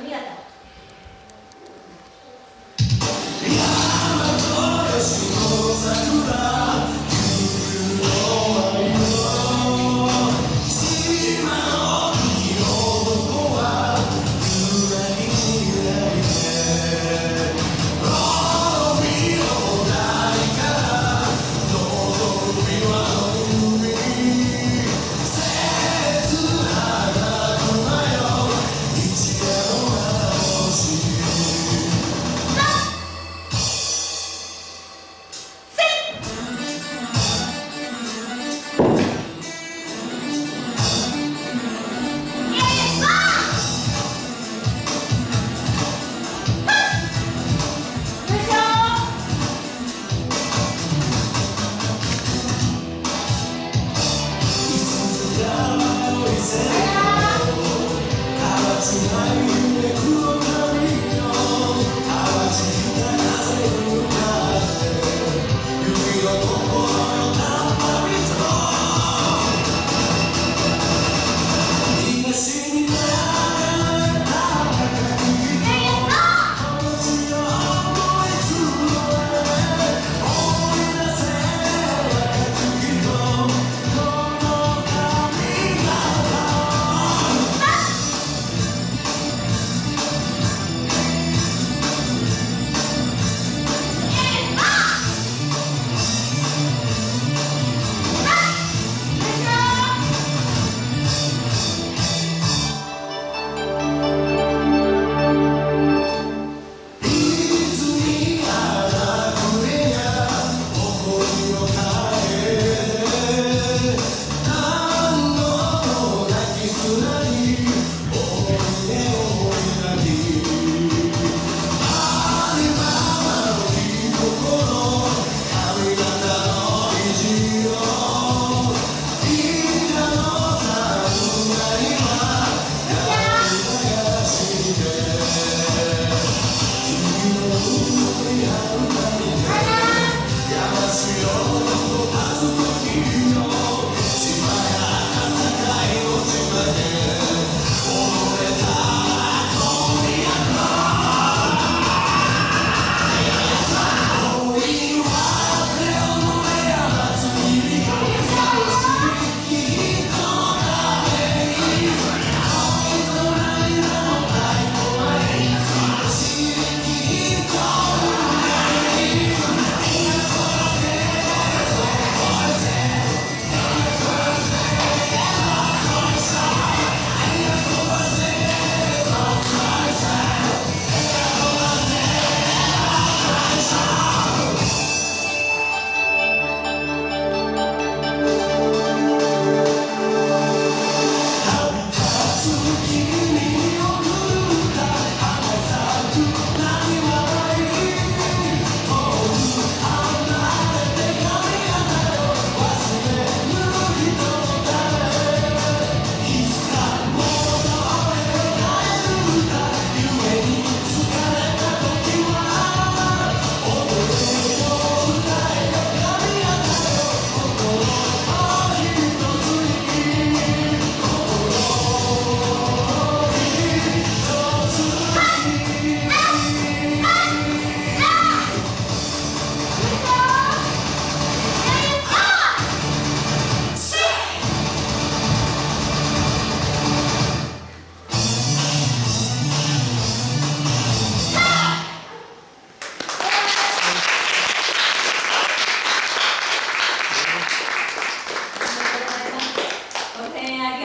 Mírate.